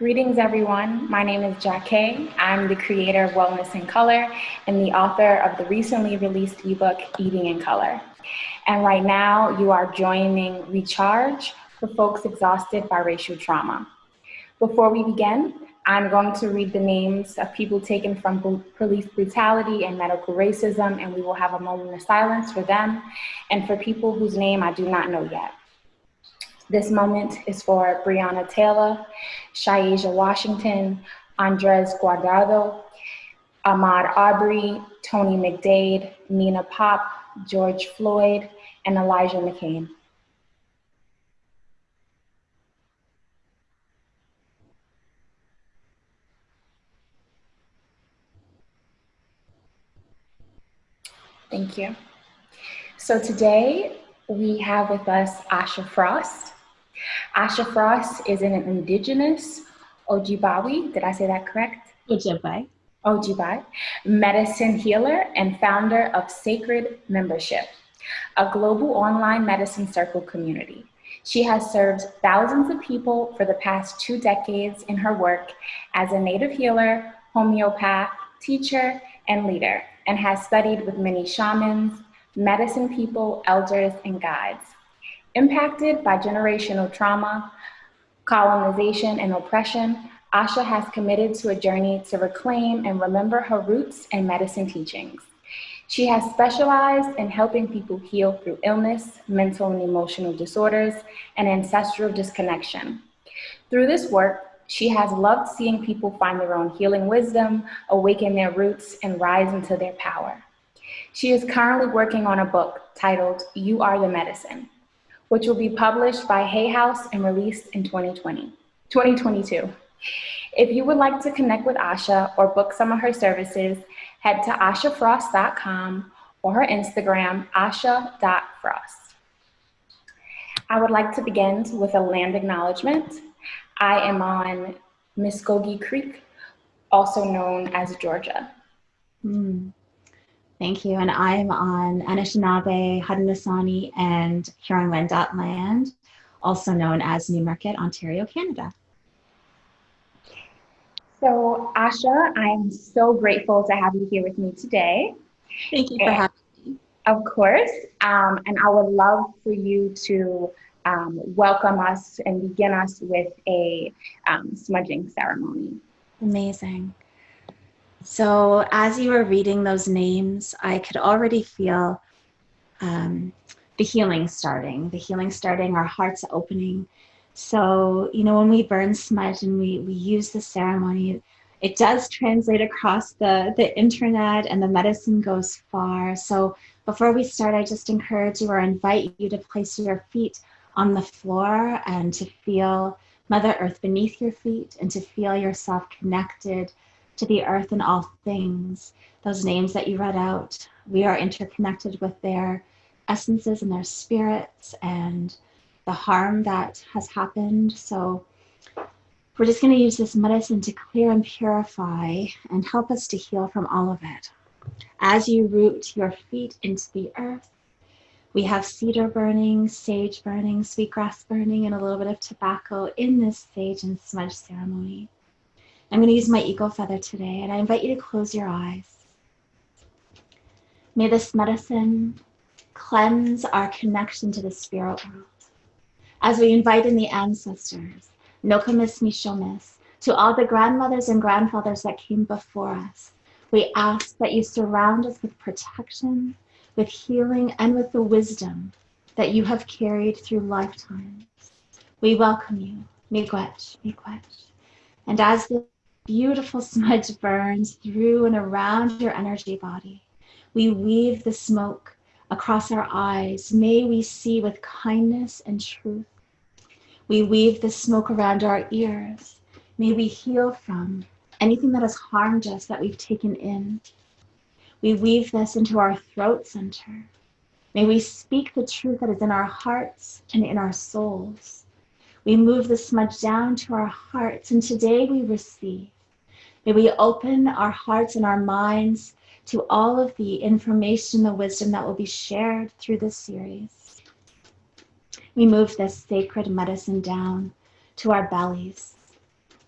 Greetings, everyone. My name is Jack Kay. I'm the creator of Wellness in Color and the author of the recently released ebook, Eating in Color. And right now, you are joining Recharge for folks exhausted by racial trauma. Before we begin, I'm going to read the names of people taken from police brutality and medical racism, and we will have a moment of silence for them and for people whose name I do not know yet. This moment is for Breonna Taylor, Shayasia Washington, Andres Guardado, Ahmaud Arbery, Tony McDade, Nina Pop, George Floyd, and Elijah McClain. Thank you. So today we have with us Asha Frost. Asha Frost is an indigenous Ojibwe, did I say that correct? Ojibwe. Ojibwe, medicine healer and founder of Sacred Membership, a global online medicine circle community. She has served thousands of people for the past two decades in her work as a native healer, homeopath, teacher, and leader, and has studied with many shamans, medicine people, elders, and guides. Impacted by generational trauma, colonization, and oppression, Asha has committed to a journey to reclaim and remember her roots and medicine teachings. She has specialized in helping people heal through illness, mental and emotional disorders, and ancestral disconnection. Through this work, she has loved seeing people find their own healing wisdom, awaken their roots, and rise into their power. She is currently working on a book titled You Are the Medicine, which will be published by Hay House and released in 2020, 2022. If you would like to connect with Asha or book some of her services, head to ashafrost.com or her Instagram, asha.frost. I would like to begin with a land acknowledgement. I am on Muskogee Creek, also known as Georgia. Mm. Thank you. And I'm on Anishinaabe, Haudenosaunee, and Huron-Wendat land, also known as Newmarket, Ontario, Canada. So, Asha, I'm so grateful to have you here with me today. Thank you for having me. Of course. Um, and I would love for you to um, welcome us and begin us with a um, smudging ceremony. Amazing. So as you were reading those names, I could already feel um, the healing starting, the healing starting, our hearts opening. So, you know, when we burn smudge and we, we use the ceremony, it does translate across the, the internet and the medicine goes far. So before we start, I just encourage you or invite you to place your feet on the floor and to feel Mother Earth beneath your feet and to feel yourself connected to the earth and all things. Those names that you read out, we are interconnected with their essences and their spirits and the harm that has happened. So we're just going to use this medicine to clear and purify and help us to heal from all of it. As you root your feet into the earth, we have cedar burning, sage burning, sweetgrass burning, and a little bit of tobacco in this sage and smudge ceremony. I'm going to use my eagle feather today, and I invite you to close your eyes. May this medicine cleanse our connection to the spirit world. As we invite in the ancestors, Nokomis Mishomis, to all the grandmothers and grandfathers that came before us, we ask that you surround us with protection, with healing, and with the wisdom that you have carried through lifetimes. We welcome you, Miigwech, Miigwech. And as the beautiful smudge burns through and around your energy body. We weave the smoke across our eyes. May we see with kindness and truth. We weave the smoke around our ears. May we heal from anything that has harmed us that we've taken in. We weave this into our throat center. May we speak the truth that is in our hearts and in our souls. We move the smudge down to our hearts, and today we receive. May we open our hearts and our minds to all of the information, the wisdom that will be shared through this series. We move this sacred medicine down to our bellies.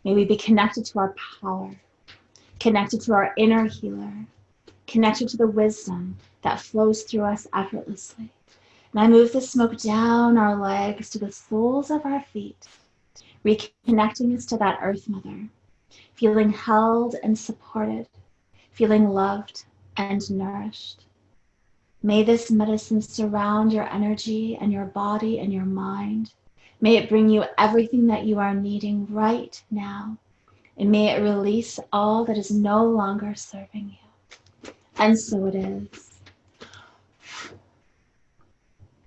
May we be connected to our power, connected to our inner healer, connected to the wisdom that flows through us effortlessly. And I move the smoke down our legs to the soles of our feet, reconnecting us to that earth mother, feeling held and supported, feeling loved and nourished. May this medicine surround your energy and your body and your mind. May it bring you everything that you are needing right now. And may it release all that is no longer serving you. And so it is.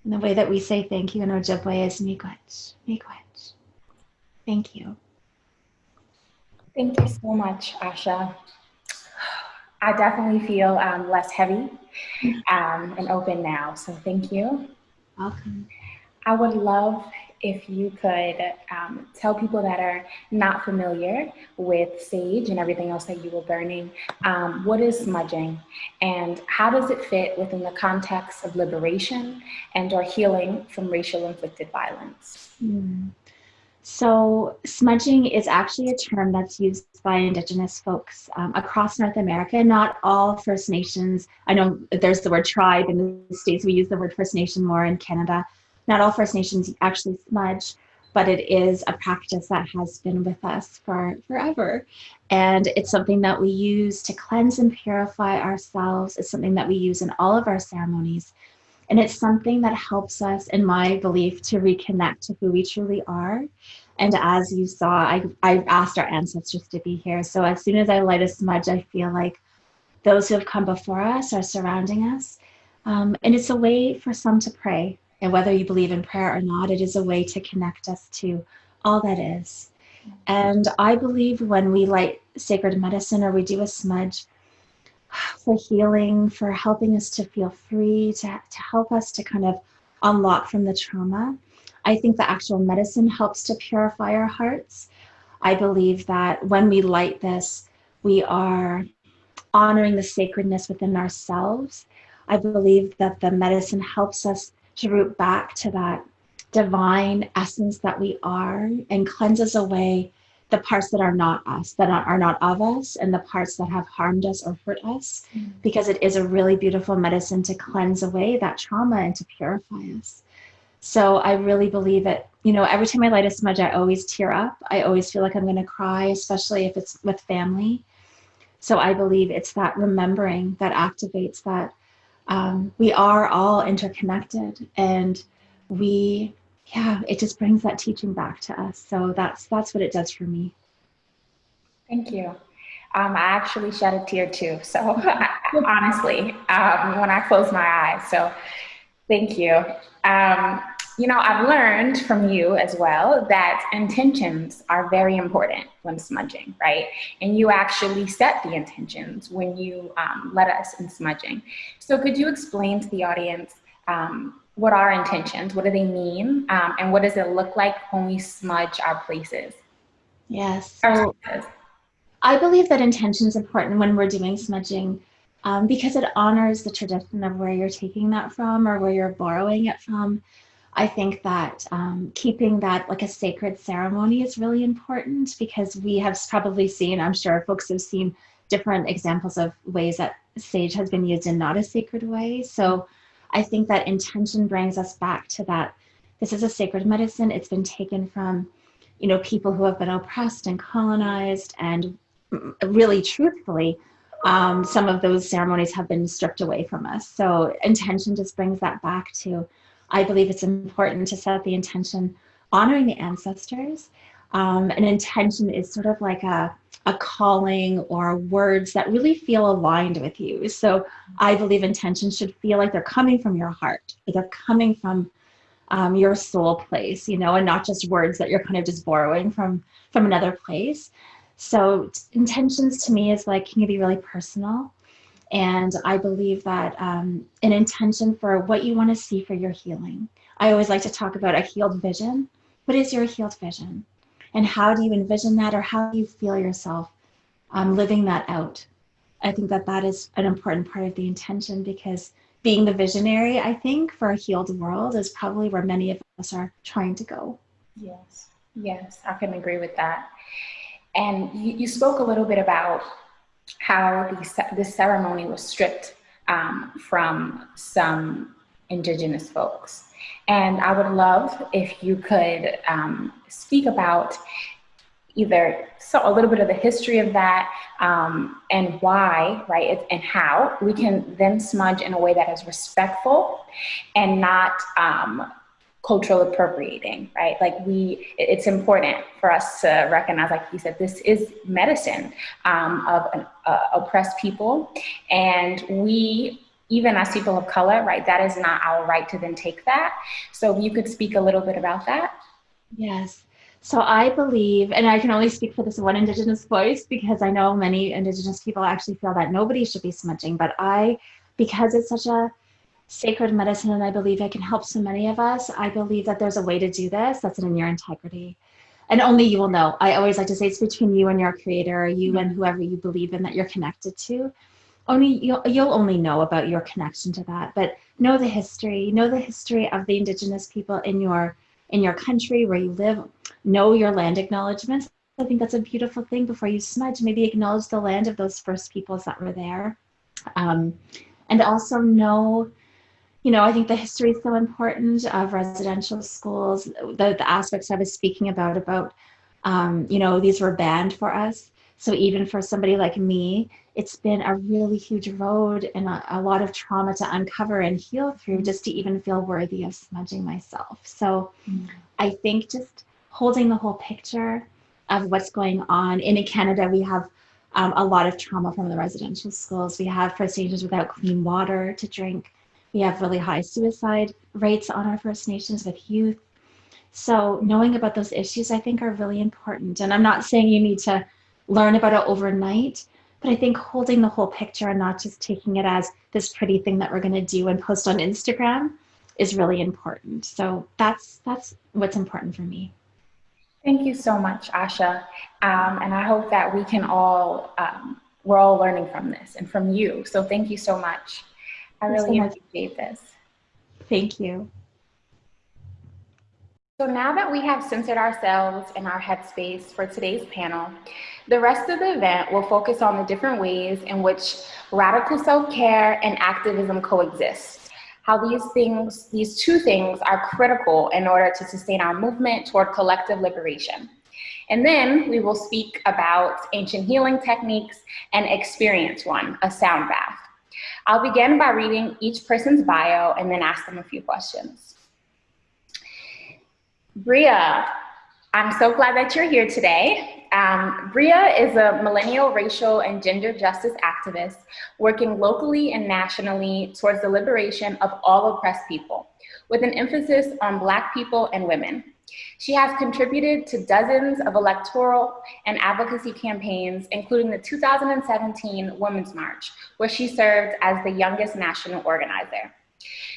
And the way that we say thank you in Ojibwe is miigwech, miigwech. Thank you. Thank you so much, Asha. I definitely feel um, less heavy um, and open now. So thank you. Welcome. I would love if you could um, tell people that are not familiar with sage and everything else that you were burning, um, what is smudging and how does it fit within the context of liberation and or healing from racial inflicted violence? Mm. So smudging is actually a term that's used by Indigenous folks um, across North America. Not all First Nations, I know there's the word tribe in the States, we use the word First Nation more in Canada. Not all First Nations actually smudge, but it is a practice that has been with us for forever. And it's something that we use to cleanse and purify ourselves. It's something that we use in all of our ceremonies. And it's something that helps us, in my belief, to reconnect to who we truly are. And as you saw, I, I asked our ancestors to be here. So as soon as I light a smudge, I feel like those who have come before us are surrounding us. Um, and it's a way for some to pray. And whether you believe in prayer or not, it is a way to connect us to all that is. And I believe when we light sacred medicine or we do a smudge, for healing, for helping us to feel free, to, to help us to kind of unlock from the trauma. I think the actual medicine helps to purify our hearts. I believe that when we light this, we are honoring the sacredness within ourselves. I believe that the medicine helps us to root back to that divine essence that we are and cleanses away the parts that are not us, that are not of us, and the parts that have harmed us or hurt us, mm. because it is a really beautiful medicine to cleanse away that trauma and to purify us. So I really believe it. You know, every time I light a smudge, I always tear up. I always feel like I'm going to cry, especially if it's with family. So I believe it's that remembering that activates that um, we are all interconnected and we yeah, it just brings that teaching back to us. So that's that's what it does for me. Thank you. Um, I actually shed a tear too. So honestly, um, when I close my eyes. So thank you. Um, you know, I've learned from you as well that intentions are very important when smudging, right? And you actually set the intentions when you um, let us in smudging. So could you explain to the audience um, what are intentions? What do they mean? Um, and what does it look like when we smudge our places? Yes. So I believe that intention is important when we're doing smudging um, because it honors the tradition of where you're taking that from or where you're borrowing it from. I think that um, keeping that like a sacred ceremony is really important because we have probably seen, I'm sure folks have seen different examples of ways that sage has been used in not a sacred way. So I think that intention brings us back to that. This is a sacred medicine. It's been taken from, you know, people who have been oppressed and colonized, and really, truthfully, um, some of those ceremonies have been stripped away from us. So intention just brings that back to. I believe it's important to set the intention honoring the ancestors. Um, an intention is sort of like a a calling or words that really feel aligned with you. So I believe intentions should feel like they're coming from your heart, they're coming from um, your soul place, you know, and not just words that you're kind of just borrowing from from another place. So intentions to me is like can you be really personal, and I believe that um, an intention for what you want to see for your healing. I always like to talk about a healed vision. What is your healed vision? And how do you envision that or how do you feel yourself um, living that out? I think that that is an important part of the intention because being the visionary i think for a healed world is probably where many of us are trying to go. Yes. Yes i can agree with that. And you, you spoke a little bit about how the, this ceremony was stripped um, from some indigenous folks. And I would love if you could um, speak about either so a little bit of the history of that um, and why, right, and how we can then smudge in a way that is respectful and not um, cultural appropriating, right? Like we, it's important for us to recognize, like you said, this is medicine um, of an, uh, oppressed people, and we even as people of color, right, that is not our right to then take that. So if you could speak a little bit about that. Yes. So I believe, and I can only speak for this one Indigenous voice because I know many Indigenous people actually feel that nobody should be smudging, but I, because it's such a sacred medicine and I believe it can help so many of us, I believe that there's a way to do this that's in your integrity. And only you will know. I always like to say it's between you and your creator, you mm-hmm. and whoever you believe in that you're connected to only you'll, you'll only know about your connection to that but know the history know the history of the indigenous people in your in your country where you live. Know your land acknowledgements. I think that's a beautiful thing before you smudge. Maybe acknowledge the land of those first peoples that were there. Um, and also know you know i think the history is so important of residential schools the, the aspects i was speaking about about um, you know these were banned for us so even for somebody like me, it's been a really huge road and a, a, lot of trauma to uncover and heal through just to even feel worthy of smudging myself. So mm-hmm. I think just holding the whole picture of what's going on. in Canada, we have um, a lot of trauma from the residential schools. We have First Nations without clean water to drink. We have really high suicide rates on our First Nations with youth. So knowing about those issues, I think, are really important. And I'm not saying you need to learn about it overnight. But I think holding the whole picture and not just taking it as this pretty thing that we're going to do and post on Instagram is really important. So that's that's what's important for me. Thank you so much, Asha. Um, and I hope that we can all, um, we're all learning from this and from you. So thank you so much. I really so appreciate this. Thank you. So now that we have centered ourselves in our headspace for today's panel, the rest of the event will focus on the different ways in which radical self-care and activism coexist, how these things, these two things are critical in order to sustain our movement toward collective liberation. And then we will speak about ancient healing techniques and experience one, a sound bath. I'll begin by reading each person's bio and then ask them a few questions. Bria, I'm so glad that you're here today. Um, Bria is a millennial racial and gender justice activist working locally and nationally towards the liberation of all oppressed people, with an emphasis on Black people and women. She has contributed to dozens of electoral and advocacy campaigns, including the 2017 Women's March, where she served as the youngest national organizer.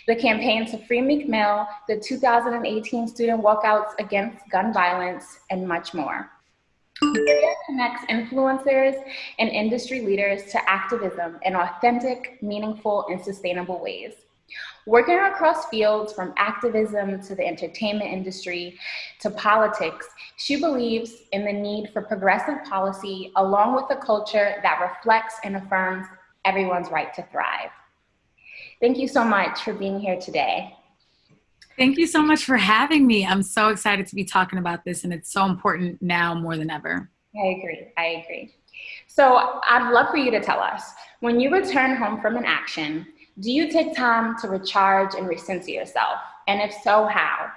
The campaign to free Meek Mill, the 2018 student walkouts against gun violence, and much more. Media connects influencers and industry leaders to activism in authentic, meaningful, and sustainable ways. Working across fields from activism to the entertainment industry to politics, she believes in the need for progressive policy along with a culture that reflects and affirms everyone's right to thrive. Thank you so much for being here today. Thank you so much for having me. I'm so excited to be talking about this, and it's so important now more than ever. I agree. I agree. So, I'd love for you to tell us when you return home from an action, do you take time to recharge and recenter yourself? And if so, how?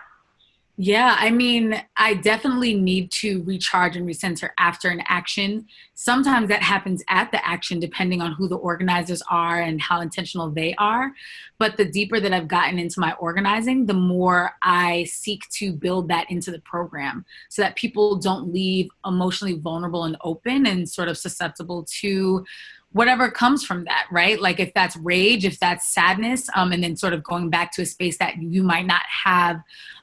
Yeah, I mean, I definitely need to recharge and recenter after an action. Sometimes that happens at the action, depending on who the organizers are and how intentional they are. But the deeper that I've gotten into my organizing, the more I seek to build that into the program so that people don't leave emotionally vulnerable and open and sort of susceptible to whatever comes from that, right? Like if that's rage, if that's sadness, um, and then sort of going back to a space that you might not have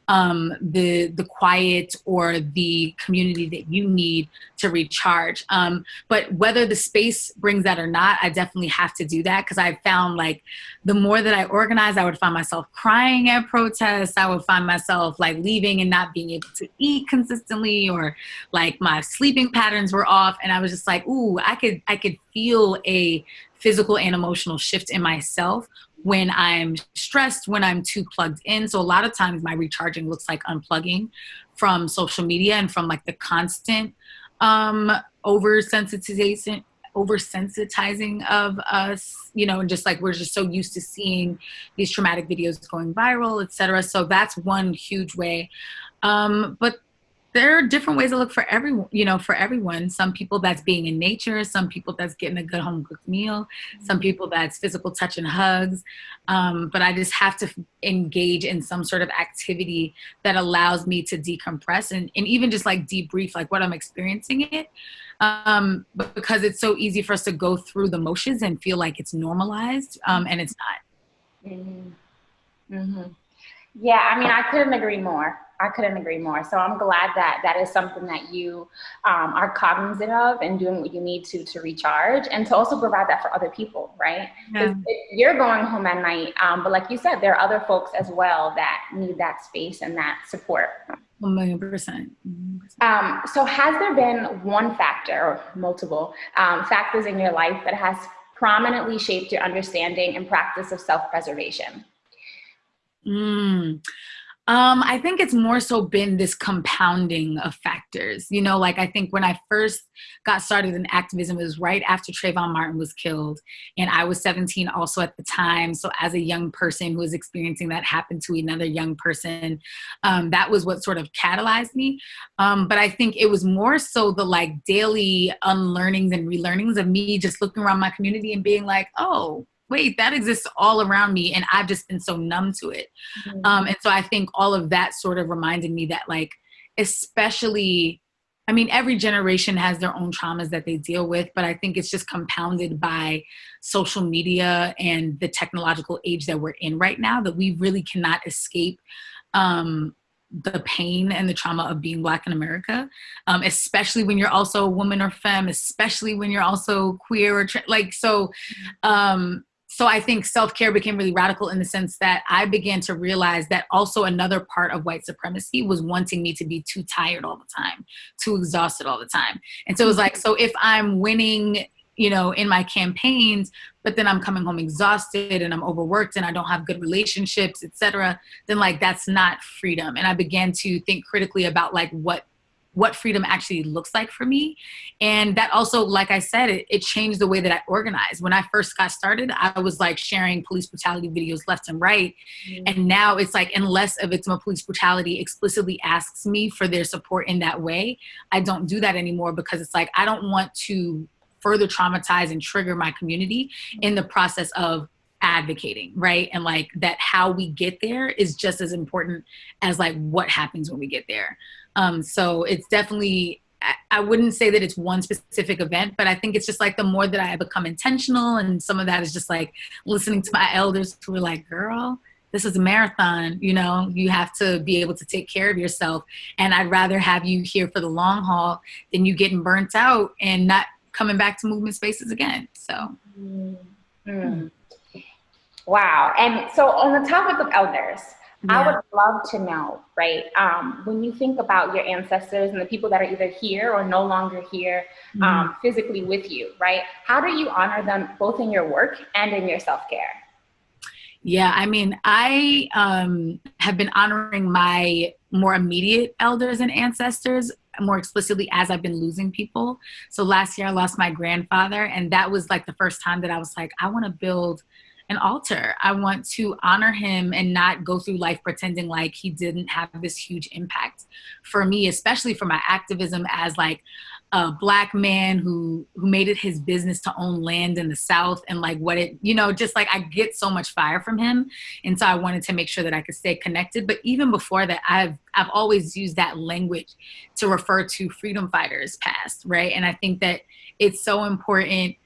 um, the the quiet or the community that you need to recharge. Um, but whether the space brings that or not, I definitely have to do that because I found like the more that I organize, I would find myself crying at protests. I would find myself like leaving and not being able to eat consistently, or like my sleeping patterns were off, and I was just like, ooh, I could I could feel a physical and emotional shift in myself when I'm stressed, when I'm too plugged in. So a lot of times my recharging looks like unplugging from social media and from like the constant um oversensitization oversensitizing of us you know and just like we're just so used to seeing these traumatic videos going viral etc so that's one huge way um but there are different ways to look for everyone you know for everyone. Some people that's being in nature some people that's getting a good home cooked meal some people that's physical touch and hugs. Um, but i just have to engage in some sort of activity that allows me to decompress and, and even just like debrief like what i'm experiencing it. Um, because it's so easy for us to go through the motions and feel like it's normalized um, and it's not. Mm-hmm. Mm-hmm. yeah i mean i couldn't agree more I couldn't agree more. So I'm glad that that is something that you um, are cognizant of and doing what you need to to recharge and to also provide that for other people, right? Yeah. You're going home at night, um, but like you said, there are other folks as well that need that space and that support. A million percent. Um, so has there been one factor or multiple um, factors in your life that has prominently shaped your understanding and practice of self-preservation? Mm. Um, I think it's more so been this compounding of factors. You know, like I think when I first got started in activism, it was right after Trayvon Martin was killed. And I was 17 also at the time. So as a young person who was experiencing that happen to another young person, um, that was what sort of catalyzed me. Um, but I think it was more so the like daily unlearnings and relearnings of me just looking around my community and being like, oh, wait, that exists all around me, and I've just been so numb to it. Mm-hmm. Um, and so I think all of that sort of reminded me that, like, especially, I mean, every generation has their own traumas that they deal with, but I think it's just compounded by social media and the technological age that we're in right now that we really cannot escape. Um, the pain and the trauma of being black in america um, especially when you're also a woman or femme especially when you're also queer or tra- like so um, so I think self care became really radical in the sense that I began to realize that also another part of white supremacy was wanting me to be too tired all the time, too exhausted all the time. And so it was like, mm-hmm. so if I'm winning, you know, in my campaigns, but then I'm coming home exhausted and I'm overworked and I don't have good relationships, etc., then like that's not freedom. And I began to think critically about like what what freedom actually looks like for me. And that also, like I said, it, it, changed the way that I organized. When I first got started, I was like sharing police brutality videos left and right. Mm-hmm. And now it's like, unless a victim of police brutality explicitly asks me for their support in that way, I don't do that anymore because it's like, I don't want to further traumatize and trigger my community in the process of advocating right and like that how we get there is just as important as like what happens when we get there um, so it's definitely, I wouldn't say that it's one specific event, but I think it's just like the more that I become intentional, and some of that is just like listening to my elders who are like, girl, this is a marathon, you know, you have to be able to take care of yourself. And I'd rather have you here for the long haul than you getting burnt out and not coming back to movement spaces again. So, mm-hmm. wow. And so, on the topic of elders, yeah. I would love to know, right? Um, when you think about your ancestors and the people that are either here or no longer here mm-hmm. um, physically with you, right? How do you honor them both in your work and in your self care? Yeah, I mean, I um, have been honoring my more immediate elders and ancestors more explicitly as I've been losing people. So last year I lost my grandfather, and that was like the first time that I was like, I want to build an altar. I want to honor him and not go through life pretending like he didn't have this huge impact for me, especially for my activism as like a black man who who made it his business to own land in the south and like what it you know just like i get so much fire from him. And so i wanted to make sure that i could stay connected. But even before that i've i've always used that language to refer to freedom fighters past right? And i think that it's so important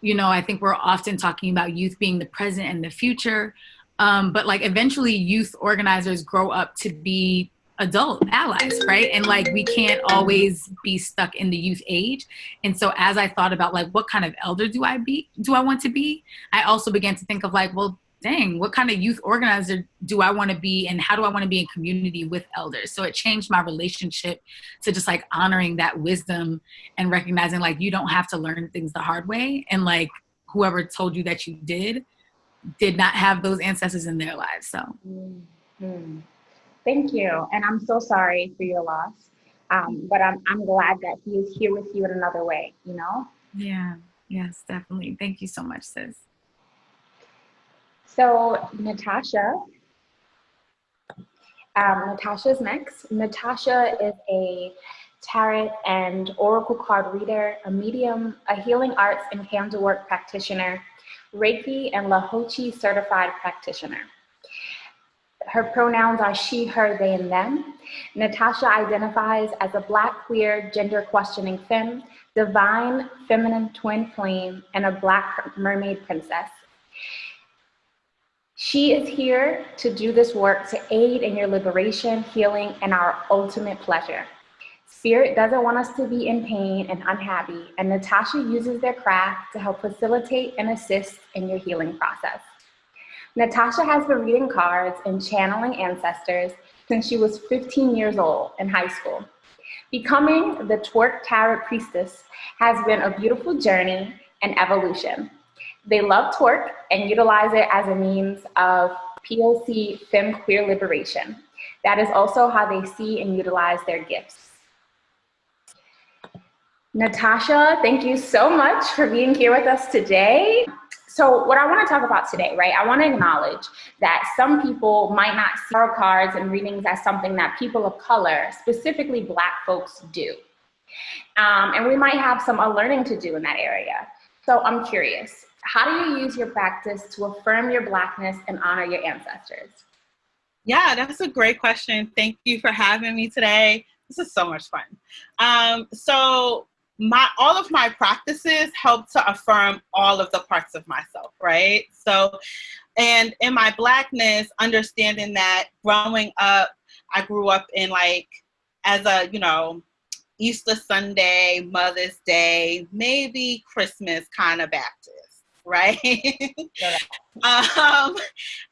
you know, I think we're often talking about youth being the present and the future. Um, but like eventually youth organizers grow up to be adult allies, right? And like we can't always be stuck in the youth age. And so as I thought about like what kind of elder do I be do I want to be? I also began to think of like, well, dang, what kind of youth organizer do I want to be and how do I want to be in community with elders? So it changed my relationship to just like honoring that wisdom and recognizing like you don't have to learn things the hard way and like whoever told you that you did did not have those ancestors in their lives. So mm-hmm. thank you. And I'm so sorry for your loss. Um, but I'm I'm glad that he is here with you in another way, you know? Yeah, yes, definitely. Thank you so much, sis. So Natasha, um, Natasha's next. Natasha is a tarot and oracle card reader, a medium, a healing arts and candle work practitioner, Reiki and Lahochi certified practitioner. Her pronouns are she, her, they, and them. Natasha identifies as a black, queer, gender questioning femme, divine, feminine twin flame, and a black mermaid princess. She is here to do this work to aid in your liberation, healing, and our ultimate pleasure. Spirit doesn't want us to be in pain and unhappy, and Natasha uses their craft to help facilitate and assist in your healing process. Natasha has been reading cards and channeling ancestors since she was 15 years old in high school. Becoming the Twerk Tarot Priestess has been a beautiful journey and evolution. They love twerk and utilize it as a means of POC femme queer liberation. That is also how they see and utilize their gifts. Natasha, thank you so much for being here with us today. So what I want to talk about today, right? I want to acknowledge that some people might not see tarot cards and readings as something that people of color, specifically black folks do. Um, and we might have some unlearning to do in that area. So I'm curious, how do you use your practice to affirm your Blackness and honor your ancestors? Yeah, that's a great question. Thank you for having me today. This is so much fun. Um, so my all of my practices help to affirm all of the parts of myself, right? So, and in my blackness, understanding that growing up, I grew up in like as a you know Easter Sunday, Mother's Day, maybe Christmas kind of Baptist right? um,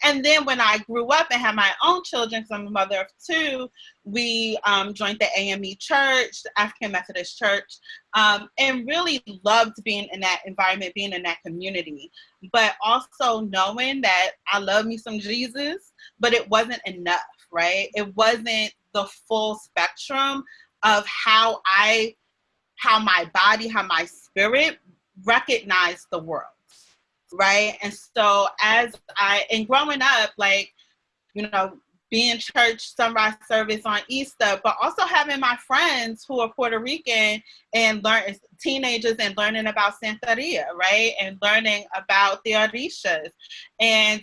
and then when I grew up and had my own children, because I'm a mother of two, we um, joined the AME Church, the African Methodist Church, um, and really loved being in that environment, being in that community. But also knowing that I love me some Jesus, but it wasn't enough, right? It wasn't the full spectrum of how I, how my body, how my spirit recognized the world right? And so as I and growing up, like, you know, being church sunrise service on Easter, but also having my friends who are Puerto Rican and learn teenagers and learning about Santeria, right? And learning about the Orishas. And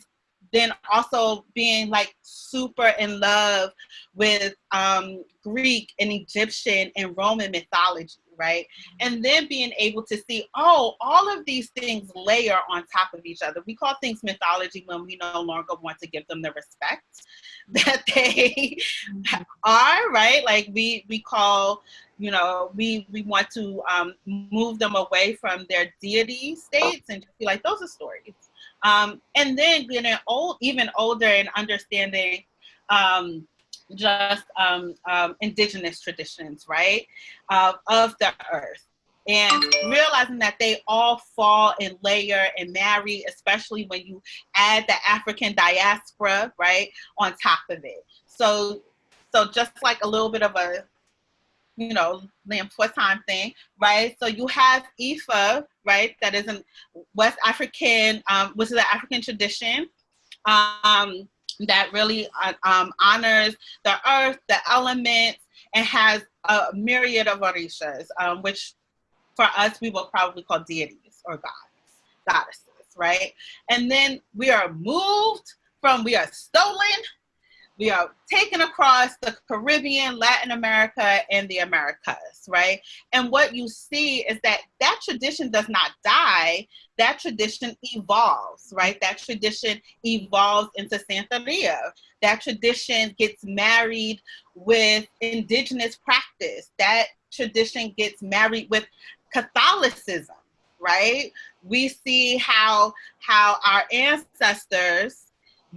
then also being like super in love with um, Greek and Egyptian and Roman mythology right? And then being able to see, oh, all of these things layer on top of each other. We call things mythology when we no longer want to give them the respect that they are, right? Like we we call, you know, we we want to um, move them away from their deity states and just be like, those are stories. Um, and then getting old, even older and understanding um, just um, um, indigenous traditions, right, uh, of the earth. And realizing that they all fall and layer and marry, especially when you add the African diaspora, right, on top of it. So, so just like a little bit of a, you know, time thing, right? So you have Ifa, right, that is a West African, um, which is an African tradition. Um, that really uh, um, honors the earth, the elements, and has a myriad of orishas, um, which for us we will probably call deities or gods, goddesses, right? And then we are moved from we are stolen we are taken across the Caribbean, Latin America, and the Americas, right? And what you see is that that tradition does not die, that tradition evolves, right? That tradition evolves into Santeria. That tradition gets married with indigenous practice. That tradition gets married with Catholicism, right? We see how how our ancestors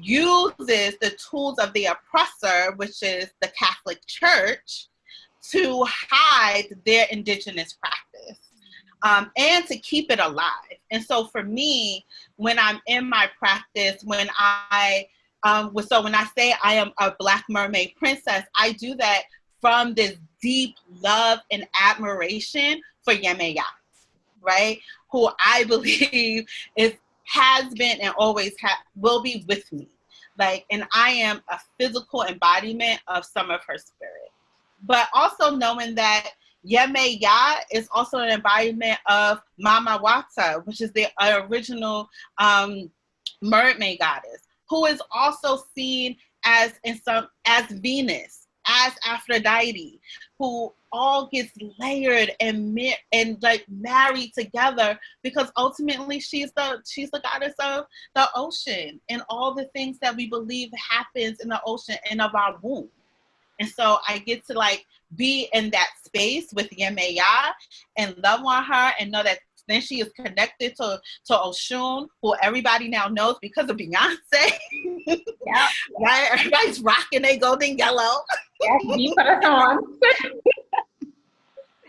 uses the tools of the oppressor, which is the Catholic Church, to hide their indigenous practice um, and to keep it alive. And so for me, when I'm in my practice, when I um, so when I say I am a Black mermaid princess, I do that from this deep love and admiration for Yemaya, right? Who I believe is has been and always ha- will be with me. Like, and I am a physical embodiment of some of her spirit. But also knowing that Yemaya is also an embodiment of Mama Wata, which is the original um, mermaid goddess, who is also seen as in some as Venus, as Aphrodite, who all gets layered and and like married together because ultimately she's the she's the goddess of the ocean and all the things that we believe happens in the ocean and of our womb. And so I get to like be in that space with Yemaya and love on her and know that then she is connected to to Oshun, who everybody now knows because of Beyonce. yeah, right. Everybody's rocking a golden yellow. Yes, you put us on.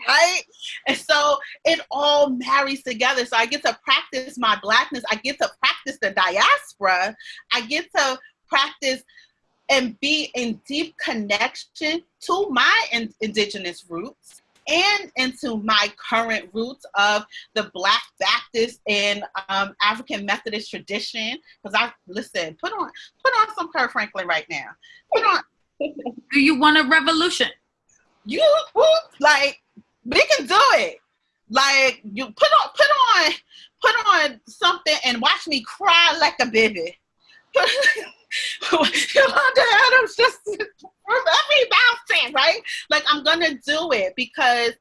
right? And so it all marries together. So I get to practice my blackness. I get to practice the diaspora. I get to practice and be in deep connection to my in- indigenous roots and into my current roots of the Black Baptist and um, African Methodist tradition. Because I listen, put on put on some Kirk Franklin right now. Put on. Do you want a revolution? You like we can do it. Like you put on put on put on something and watch me cry like a baby. Yolanda Adams just every bouncing, right? Like I'm gonna do it because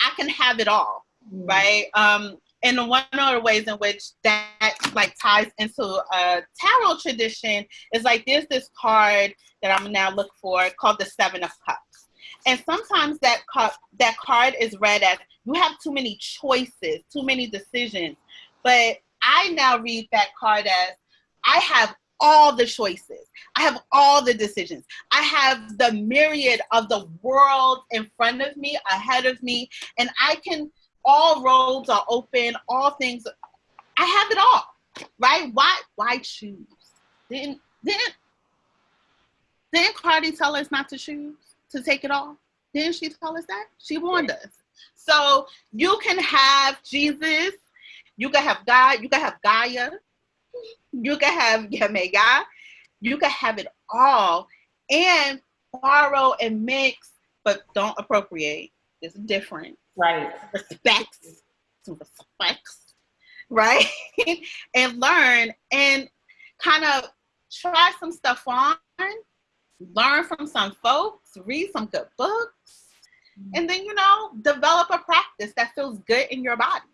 I can have it all, mm. right? Um, and one of the ways in which that like ties into a tarot tradition is like there's this card that I'm now look for called the Seven of Cups. And sometimes that card that card is read as you have too many choices, too many decisions. But I now read that card as I have all the choices. I have all the decisions. I have the myriad of the world in front of me, ahead of me, and I can, all roads are open, all things, I have it all, right? Why, why choose? Didn't, didn't, didn't Cardi tell us not to choose, to take it all? Didn't she tell us that? She warned us. So you can have Jesus, you can have God, you can have Gaia, you can have Yamega, you can have it all and borrow and mix, but don't appropriate. It's different. Right. Respects. Some respects. Right? and learn and kind of try some stuff on, learn from some folks, read some good books, mm-hmm. and then, you know, develop a practice that feels good in your body.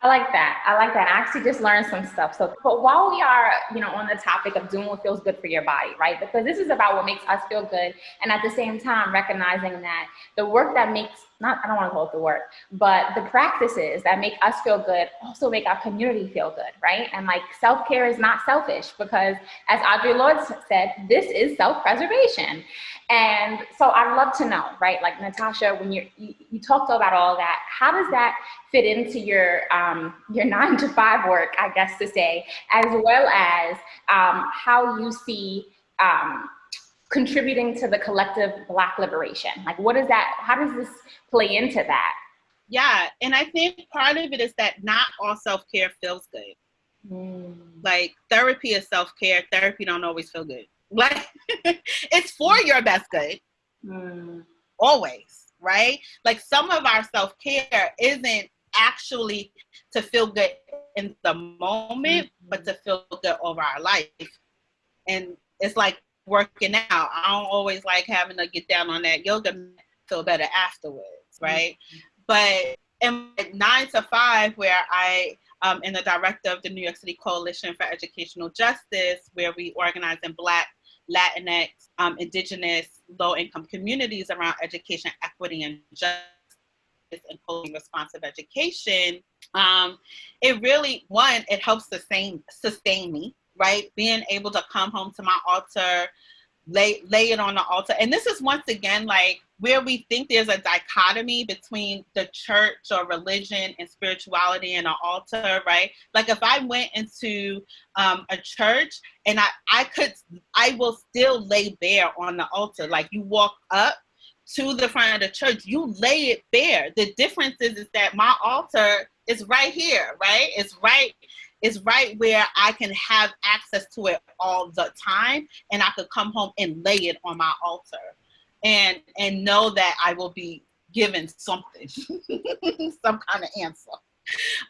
I like that. I like that. I actually just learned some stuff. So, but while we are, you know, on the topic of doing what feels good for your body, right? Because this is about what makes us feel good, and at the same time, recognizing that the work that makes not I don't want to call it the work, but the practices that make us feel good also make our community feel good, right? And like self care is not selfish because, as Audre Lorde said, this is self preservation. And so I'd love to know, right? Like Natasha, when you you talked about all that, how does that fit into your um, your nine to five work, I guess to say, as well as um, how you see um, contributing to the collective Black liberation? Like, what is that? How does this play into that? Yeah, and I think part of it is that not all self care feels good. Mm. Like therapy is self care. Therapy don't always feel good. Like it's for your best good. Mm. Always, right? Like some of our self care isn't actually to feel good in the moment, mm-hmm. but to feel good over our life. And it's like working out. I don't always like having to get down on that yoga feel better afterwards, mm-hmm. right? Mm-hmm. But in nine to five, where I um, am the director of the New York City Coalition for Educational Justice, where we organize in Black, Latinx, um, Indigenous, low income communities around education, equity, and justice and responsive education, um, it really, one, it helps sustain, sustain me, right? Being able to come home to my altar, lay, lay it on the altar. And this is once again like where we think there's a dichotomy between the church or religion and spirituality and an altar, right? Like if I went into um, a church and I, I could, I will still lay bare on the altar. Like you walk up to the front of the church, you lay it bare. The difference is, is that my altar is right here, right? It's right it's right where I can have access to it all the time and I could come home and lay it on my altar and and know that I will be given something, some kind of answer.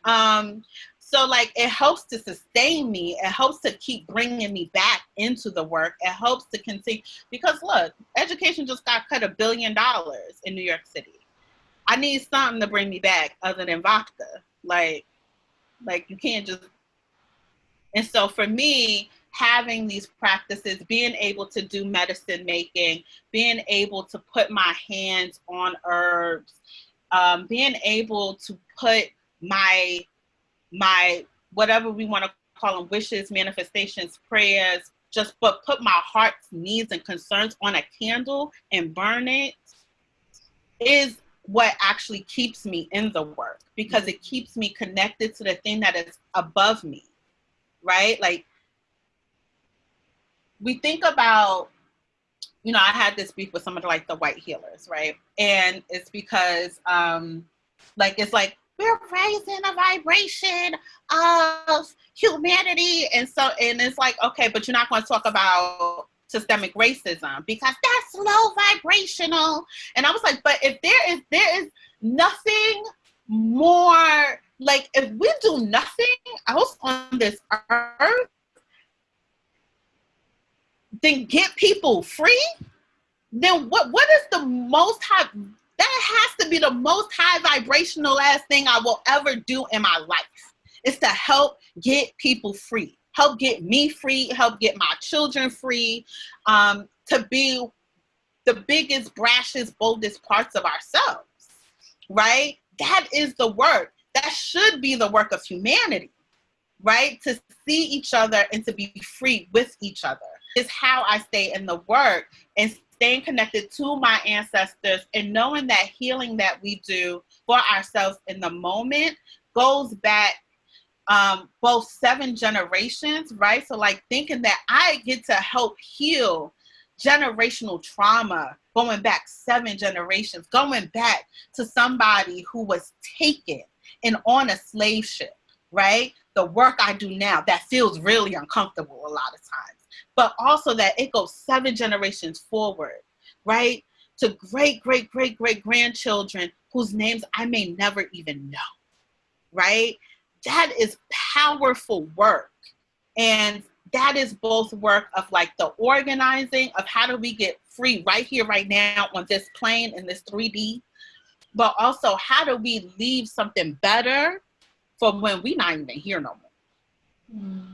Um, so like it helps to sustain me. It helps to keep bringing me back into the work. It helps to continue because look, education just got cut a billion dollars in New York City. I need something to bring me back other than vodka. Like, like you can't just and so for me, having these practices, being able to do medicine making, being able to put my hands on herbs, um, being able to put my, my, whatever we want to call them, wishes, manifestations, prayers, just but put my heart's needs and concerns on a candle and burn it is what actually keeps me in the work because it keeps me connected to the thing that is above me right? Like we think about, you know, I had this beef with some of the, like the white healers, right? And it's because um like it's like we're raising a vibration of humanity. And so and it's like, okay, but you're not going to talk about systemic racism because that's low vibrational. And I was like, but if there is there is nothing more like if we do nothing else on this earth then get people free then what what is the most high that has to be the most high vibrational last thing i will ever do in my life is to help get people free help get me free help get my children free um, to be the biggest brashest boldest parts of ourselves right that is the work that should be the work of humanity, right? To see each other and to be free with each other is how I stay in the work and staying connected to my ancestors and knowing that healing that we do for ourselves in the moment goes back um, both seven generations, right? So, like thinking that I get to help heal generational trauma going back seven generations, going back to somebody who was taken and on a slave ship, right? The work I do now that feels really uncomfortable a lot of times, but also that it goes seven generations forward, right? To great, great, great, great grandchildren whose names I may never even know, right? That is powerful work. And that is both work of like the organizing of how do we get free right here, right now on this plane in this 3D but also how do we leave something better for when we not even here no more? Mm.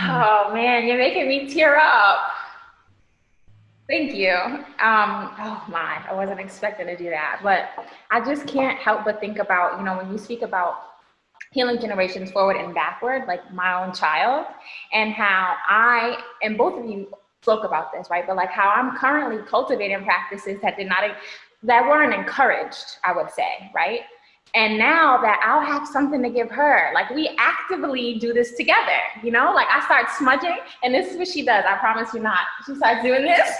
Oh man, you're making me tear up. Thank you. Um, oh my, I wasn't expecting to do that, but I just can't help but think about, you know, when you speak about healing generations forward and backward, like my own child, and how I, and both of you spoke about this, right? But like how I'm currently cultivating practices that did not that weren't encouraged, I would say, right? And now that I'll have something to give her, like we actively do this together, you know? Like I start smudging, and this is what she does. I promise you not. She starts doing this,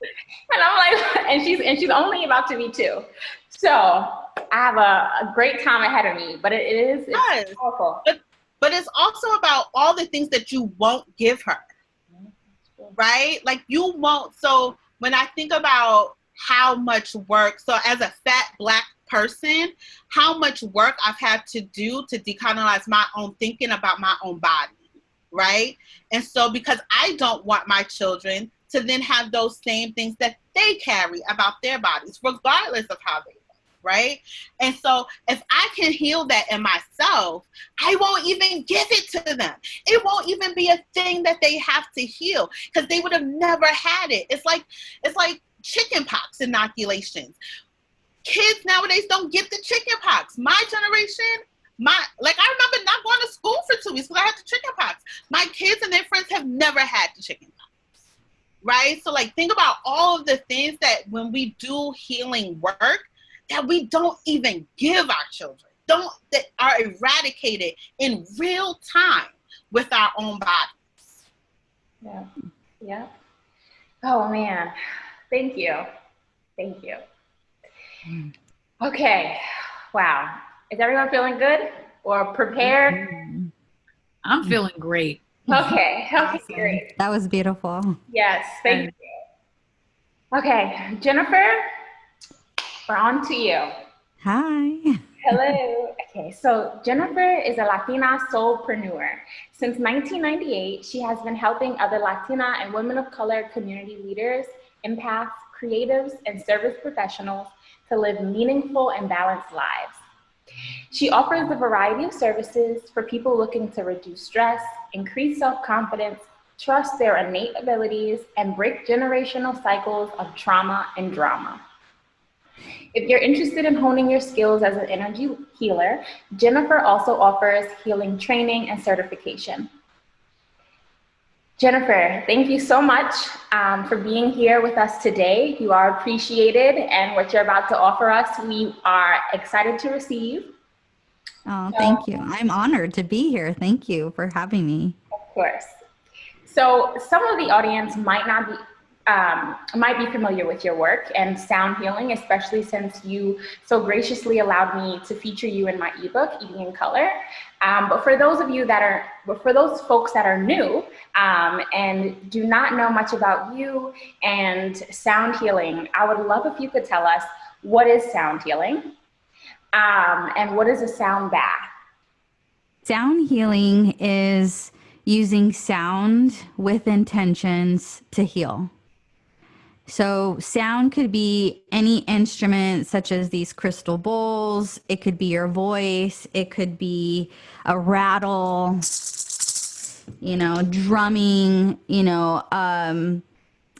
and I'm like, and she's and she's only about to be two, so I have a, a great time ahead of me. But it, it is it's yes. powerful. But but it's also about all the things that you won't give her, right? Like you won't. So when I think about how much work, so as a fat black person, how much work I've had to do to decolonize my own thinking about my own body, right? And so, because I don't want my children to then have those same things that they carry about their bodies, regardless of how they right? And so, if I can heal that in myself, I won't even give it to them. It won't even be a thing that they have to heal because they would have never had it. It's like it's like chickenpox inoculations. Kids nowadays don't get the chickenpox. My generation, my like I remember not going to school for two weeks because I had the chickenpox. My kids and their friends have never had the chickenpox. Right? So like think about all of the things that when we do healing work that we don't even give our children. Don't that are eradicated in real time with our own bodies. Yeah. Yeah. Oh man. Thank you. Thank you. Mm. Okay. Wow. Is everyone feeling good or prepared? Mm-hmm. I'm feeling great. Okay. Okay, Awesome. great. That was beautiful. Yes, thank you. Okay, Jennifer, we're on to you. Hi. Hello. Okay, so Jennifer is a Latina soulpreneur. Since 1998, she has been helping other Latina and women of color community leaders, empaths, creatives, and service professionals to live meaningful and balanced lives. She offers a variety of services for people looking to reduce stress, increase self-confidence, trust their innate abilities, and break generational cycles of trauma and drama. If you're interested in honing your skills as an energy healer, Jennifer also offers healing training and certification. Jennifer, thank you so much um, for being here with us today. You are appreciated, and what you're about to offer us, we are excited to receive. Oh, thank you. I'm honored to be here. Thank you for having me. Of course. So some of the audience might not be um, might be familiar with your work and sound healing, especially since you so graciously allowed me to feature you in my ebook, Eating in Color. Um, but for those of you that are, but for those folks that are new um, and do not know much about you and sound healing, I would love if you could tell us what is sound healing um, and what is a sound bath? Sound healing is using sound with intentions to heal. So, sound could be any instrument, such as these crystal bowls. It could be your voice. It could be a rattle, you know, drumming, you know, um,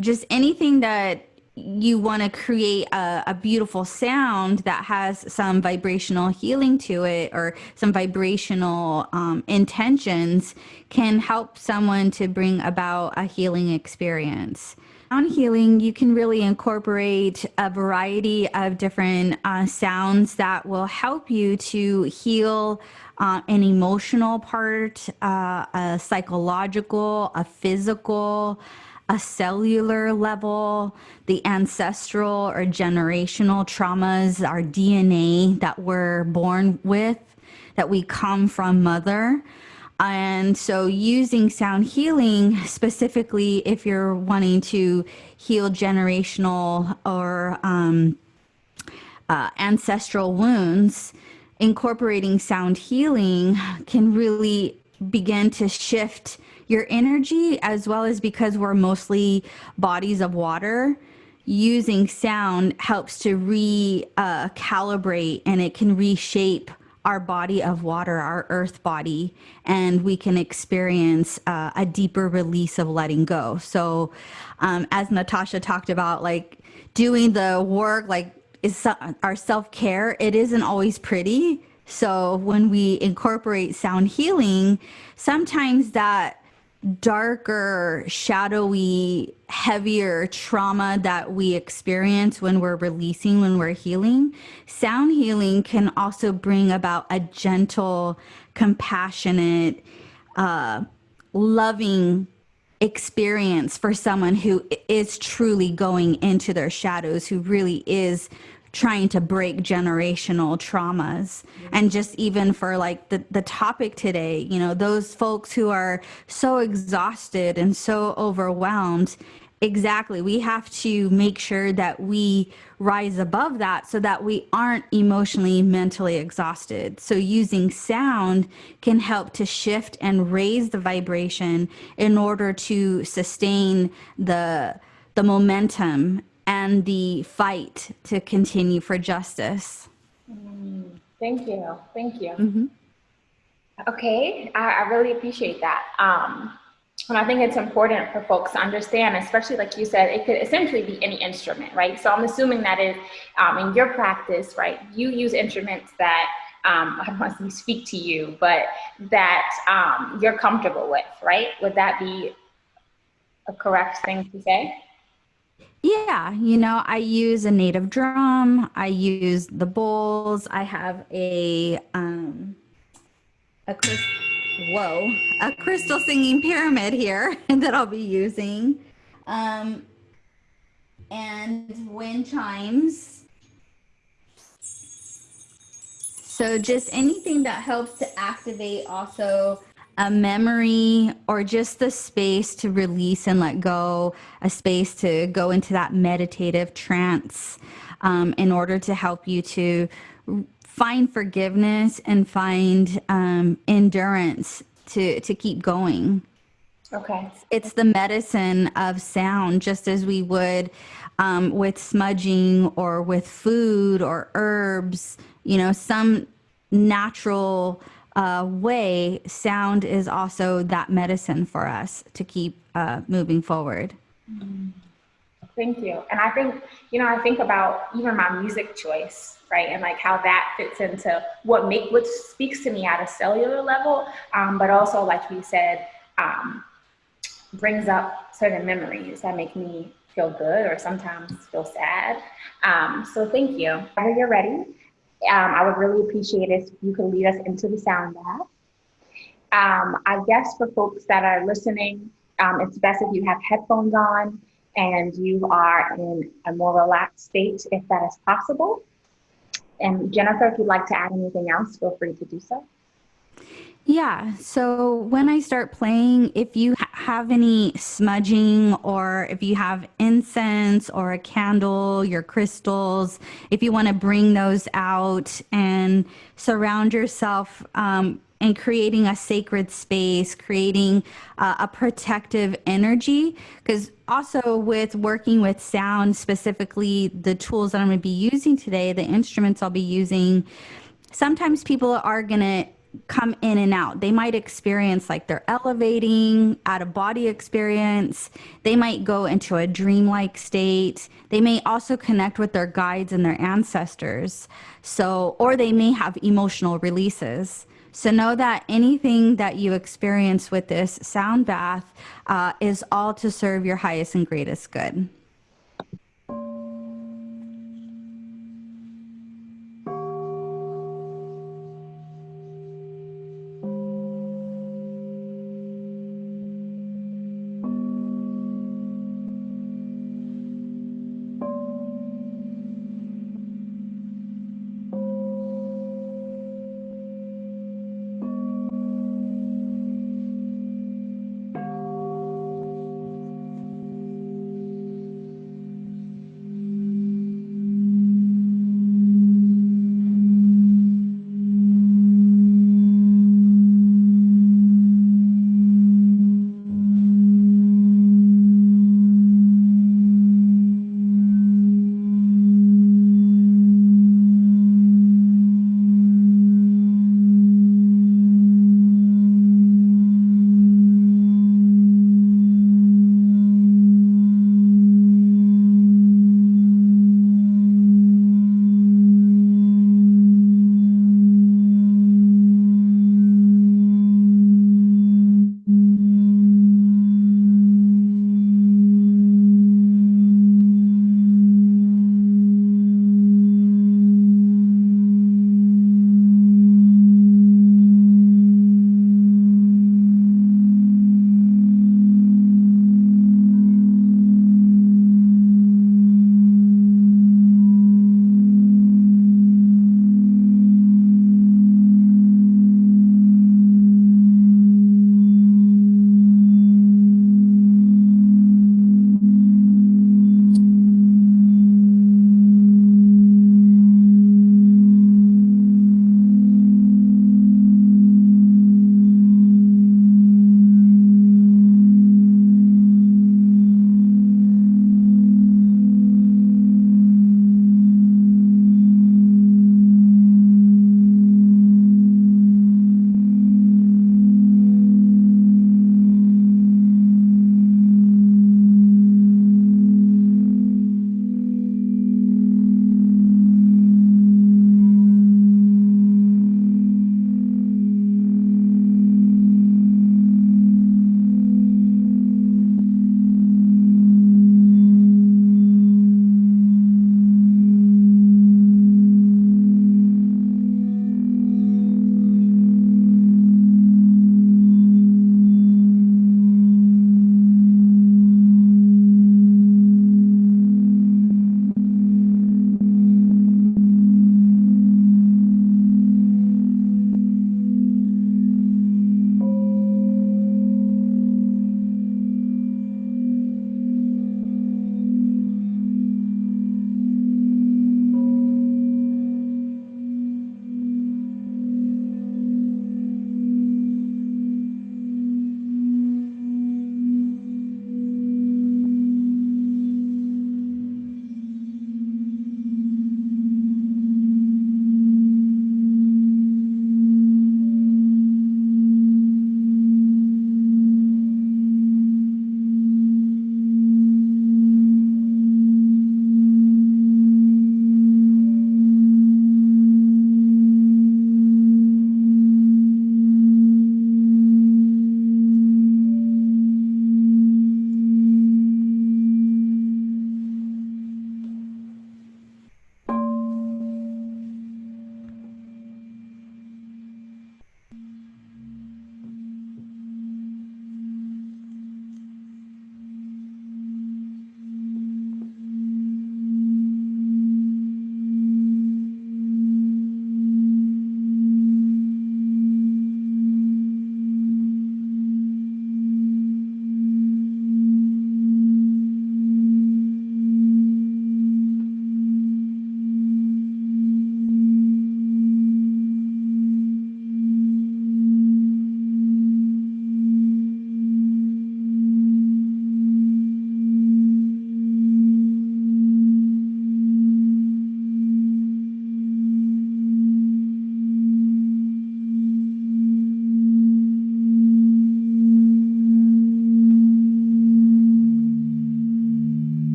just anything that you want to create a, a beautiful sound that has some vibrational healing to it or some vibrational um, intentions can help someone to bring about a healing experience. Sound healing, you can really incorporate a variety of different uh, sounds that will help you to heal uh, an emotional part, uh, a psychological, a physical, a cellular level, the ancestral or generational traumas, our DNA that we're born with, that we come from mother. And so, using sound healing specifically, if you're wanting to heal generational or um, uh, ancestral wounds, incorporating sound healing can really begin to shift your energy, as well as because we're mostly bodies of water. Using sound helps to recalibrate and it can reshape our body of water, our earth body, and we can experience uh, a deeper release of letting go. So, um, as Natasha talked about, like doing the work, like is our self care, it isn't always pretty. So, when we incorporate sound healing, sometimes that darker, shadowy, heavier trauma that we experience when we're releasing, when we're healing, sound healing can also bring about a gentle, compassionate, uh, loving experience for someone who is truly going into their shadows, who really is trying to break generational traumas and just even for like the, the topic today you know those folks who are so exhausted and so overwhelmed Exactly. We have to make sure that we rise above that so that we aren't emotionally, mentally exhausted. So, using sound can help to shift and raise the vibration in order to sustain the, the momentum and the fight to continue for justice. Thank you. Thank you. Mhm. Okay, I, I really appreciate that. Um, and I think it's important for folks to understand, especially like you said, it could essentially be any instrument, right? So I'm assuming that is um, in your practice, right? You use instruments that um, I don't want to speak to you, but that um, you're comfortable with, right? Would that be a correct thing to say? Yeah, you know, I use a native drum. I use the bowls. I have a um a crystal, whoa, a crystal singing pyramid here that I'll be using. Um and wind chimes. So just anything that helps to activate also a memory or just the space to release and let go, a space to go into that meditative trance um, in order to help you to find forgiveness and find um, endurance to, to keep going. Okay. It's the medicine of sound, just as we would um, with smudging or with food or herbs, you know, some natural uh, way, sound is also that medicine for us to keep uh, moving forward. Thank you. And I think, you know, I think about even my music choice, right? And like how that fits into what make what speaks to me at a cellular level, um, but also like you said, um, brings up certain memories that make me feel good or sometimes feel sad. Um, so thank you. Whenever you're ready, um, I would really appreciate it if you could lead us into the sound bath. Um, I guess for folks that are listening, um, it's best if you have headphones on and you are in a more relaxed state if that is possible. And Jennifer, if you'd like to add anything else, feel free to do so. Yeah. So when I start playing, if you ha- have any smudging or if you have incense or a candle, your crystals, if you want to bring those out and surround yourself um, and creating a sacred space, creating uh, a protective energy. Because also with working with sound, specifically the tools that I'm going to be using today, the instruments I'll be using, sometimes people are going to come in and out. They might experience like they're elevating, out of body experience. They might go into a dreamlike state. They may also connect with their guides and their ancestors. So, or they may have emotional releases. So, know that anything that you experience with this sound bath uh, is all to serve your highest and greatest good.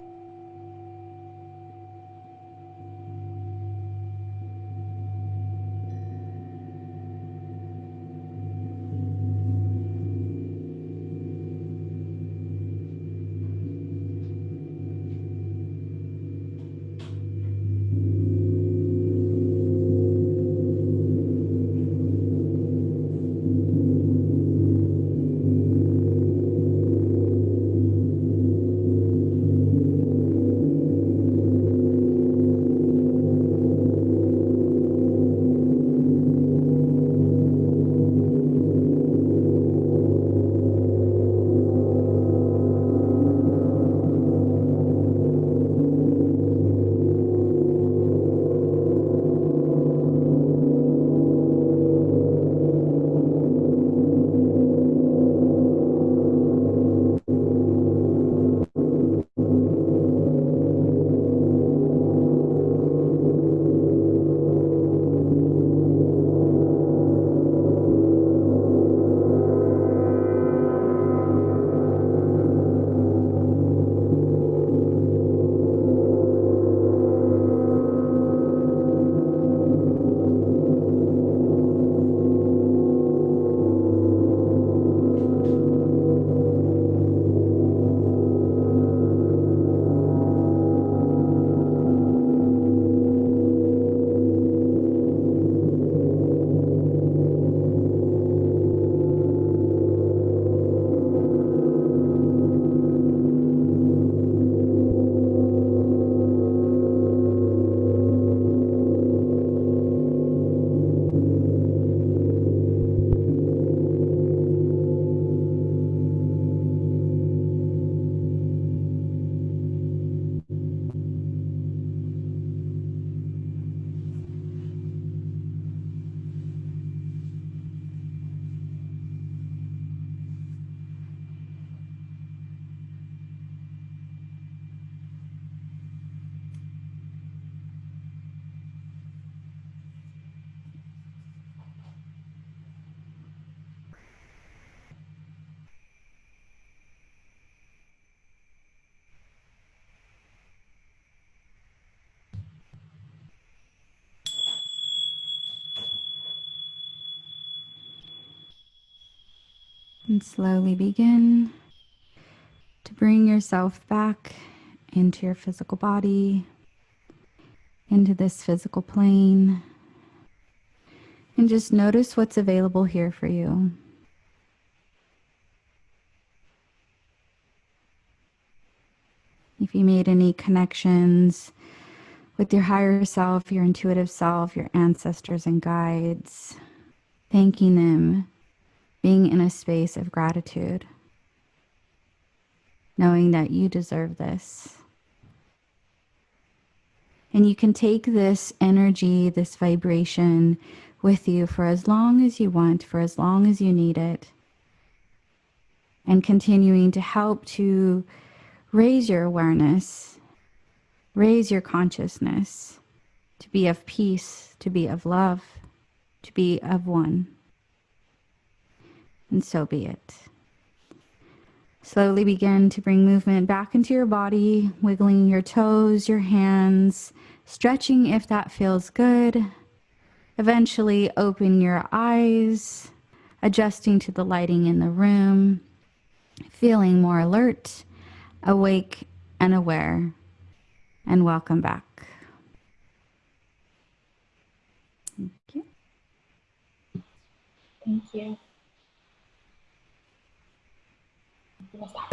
you And slowly begin to bring yourself back into your physical body, into this physical plane. And just notice what's available here for you. If you made any connections with your higher self, your intuitive self, your ancestors and guides, thanking them being in a space of gratitude, knowing that you deserve this. And you can take this energy, this vibration with you for as long as you want, for as long as you need it, and continuing to help to raise your awareness, raise your consciousness, to be of peace, to be of love, to be of one and so be it. Slowly begin to bring movement back into your body, wiggling your toes, your hands, stretching if that feels good. Eventually, open your eyes, adjusting to the lighting in the room, feeling more alert, awake, and aware. And welcome back. Thank you. Thank you. ¿Cómo está?